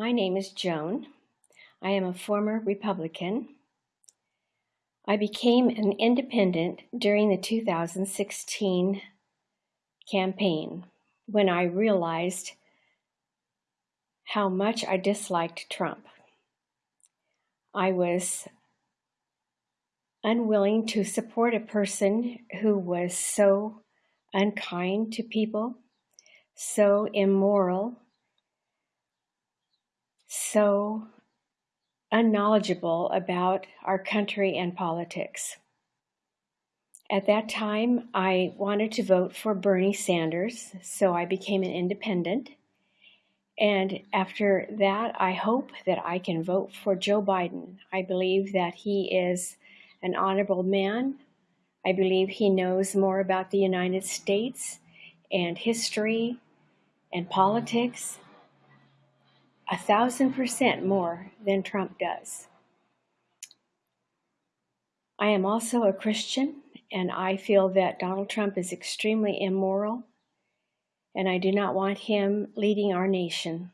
My name is Joan. I am a former Republican. I became an independent during the 2016 campaign when I realized how much I disliked Trump. I was unwilling to support a person who was so unkind to people, so immoral, so unknowledgeable about our country and politics. At that time, I wanted to vote for Bernie Sanders, so I became an independent. And after that, I hope that I can vote for Joe Biden. I believe that he is an honorable man. I believe he knows more about the United States and history and politics a thousand percent more than Trump does. I am also a Christian, and I feel that Donald Trump is extremely immoral, and I do not want him leading our nation.